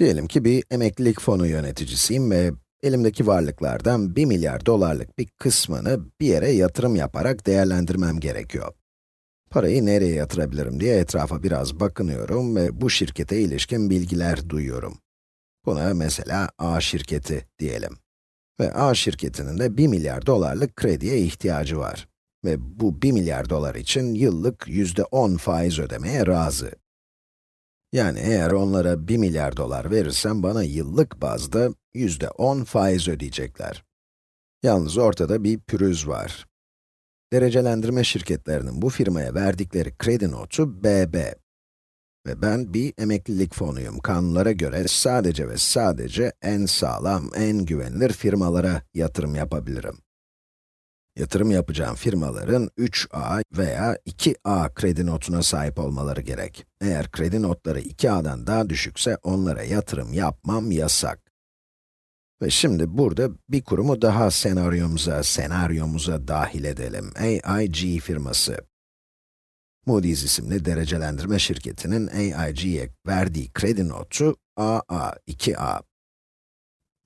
Diyelim ki bir emeklilik fonu yöneticisiyim ve elimdeki varlıklardan 1 milyar dolarlık bir kısmını bir yere yatırım yaparak değerlendirmem gerekiyor. Parayı nereye yatırabilirim diye etrafa biraz bakınıyorum ve bu şirkete ilişkin bilgiler duyuyorum. Buna mesela A şirketi diyelim. Ve A şirketinin de 1 milyar dolarlık krediye ihtiyacı var. Ve bu 1 milyar dolar için yıllık %10 faiz ödemeye razı. Yani eğer onlara 1 milyar dolar verirsem bana yıllık bazda yüzde 10 faiz ödeyecekler. Yalnız ortada bir pürüz var. Derecelendirme şirketlerinin bu firmaya verdikleri kredi notu BB. Ve ben bir emeklilik fonuyum. Kanunlara göre sadece ve sadece en sağlam, en güvenilir firmalara yatırım yapabilirim. Yatırım yapacağım firmaların 3A veya 2A kredi notuna sahip olmaları gerek. Eğer kredi notları 2A'dan daha düşükse onlara yatırım yapmam yasak. Ve şimdi burada bir kurumu daha senaryomuza, senaryomuza dahil edelim. AIG firması. Moody's isimli derecelendirme şirketinin AIG'ye verdiği kredi notu AA, 2A.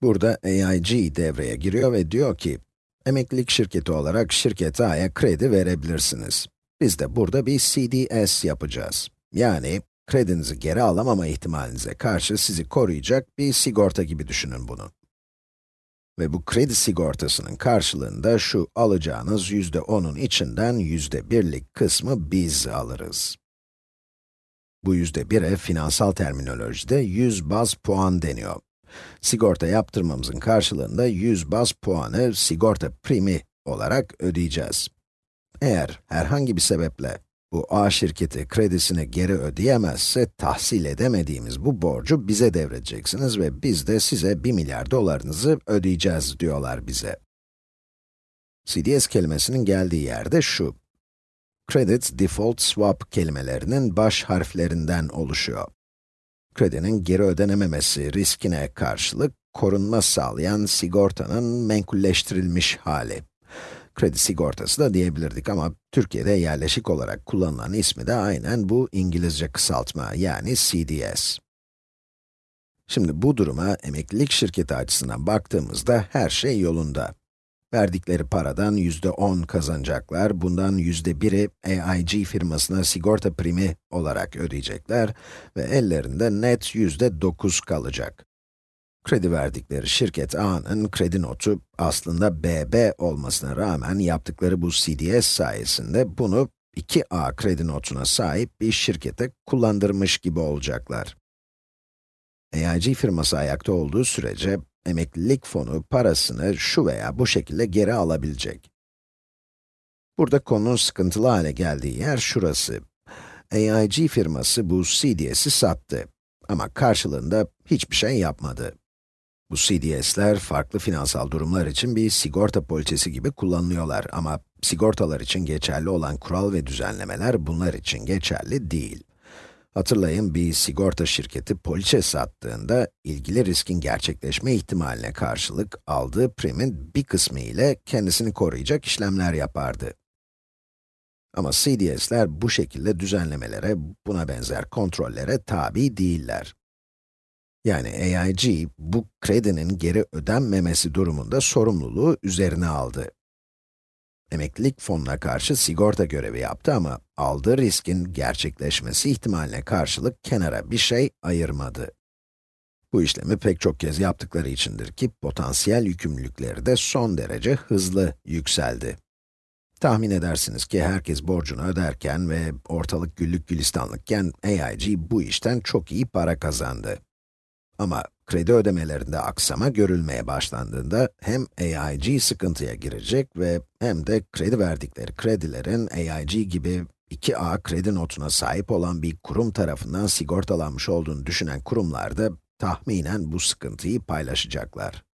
Burada AIG devreye giriyor ve diyor ki, Emeklilik şirketi olarak şirket A'ya kredi verebilirsiniz. Biz de burada bir CDS yapacağız. Yani, kredinizi geri alamama ihtimalinize karşı sizi koruyacak bir sigorta gibi düşünün bunu. Ve bu kredi sigortasının karşılığında şu alacağınız yüzde 10'un içinden yüzde birlik kısmı biz alırız. Bu yüzde 1'e finansal terminolojide 100 baz puan deniyor. Sigorta yaptırmamızın karşılığında 100 baz puanı sigorta primi olarak ödeyeceğiz. Eğer herhangi bir sebeple bu A şirketi kredisini geri ödeyemezse, tahsil edemediğimiz bu borcu bize devredeceksiniz ve biz de size 1 milyar dolarınızı ödeyeceğiz diyorlar bize. CDS kelimesinin geldiği yerde şu. Credit Default Swap kelimelerinin baş harflerinden oluşuyor kredinin geri ödenememesi riskine karşılık korunma sağlayan sigortanın menkulleştirilmiş hali. Kredi sigortası da diyebilirdik ama Türkiye'de yerleşik olarak kullanılan ismi de aynen bu İngilizce kısaltma yani CDS. Şimdi bu duruma emeklilik şirketi açısından baktığımızda her şey yolunda. Verdikleri paradan yüzde 10 kazanacaklar, bundan yüzde biri AIG firmasına sigorta primi olarak ödeyecekler ve ellerinde net yüzde 9 kalacak. Kredi verdikleri şirket A'nın kredi notu aslında BB olmasına rağmen yaptıkları bu CDS sayesinde bunu 2A kredi notuna sahip bir şirkete kullandırmış gibi olacaklar. AIG firması ayakta olduğu sürece emeklilik fonu parasını şu veya bu şekilde geri alabilecek. Burada konunun sıkıntılı hale geldiği yer şurası. AIG firması bu CDS'i sattı ama karşılığında hiçbir şey yapmadı. Bu CDS'ler farklı finansal durumlar için bir sigorta poliçesi gibi kullanılıyorlar ama sigortalar için geçerli olan kural ve düzenlemeler bunlar için geçerli değil. Hatırlayın, bir sigorta şirketi poliçe sattığında, ilgili riskin gerçekleşme ihtimaline karşılık aldığı primin bir kısmı ile kendisini koruyacak işlemler yapardı. Ama CDS'ler bu şekilde düzenlemelere, buna benzer kontrollere tabi değiller. Yani AIG, bu kredinin geri ödenmemesi durumunda sorumluluğu üzerine aldı emeklilik fonuna karşı sigorta görevi yaptı ama aldığı riskin gerçekleşmesi ihtimaline karşılık kenara bir şey ayırmadı. Bu işlemi pek çok kez yaptıkları içindir ki potansiyel yükümlülükleri de son derece hızlı yükseldi. Tahmin edersiniz ki herkes borcunu öderken ve ortalık güllük gülistanlıkken AIG bu işten çok iyi para kazandı. Ama kredi ödemelerinde aksama görülmeye başlandığında hem AIG sıkıntıya girecek ve hem de kredi verdikleri kredilerin AIG gibi 2A kredi notuna sahip olan bir kurum tarafından sigortalanmış olduğunu düşünen kurumlar da tahminen bu sıkıntıyı paylaşacaklar.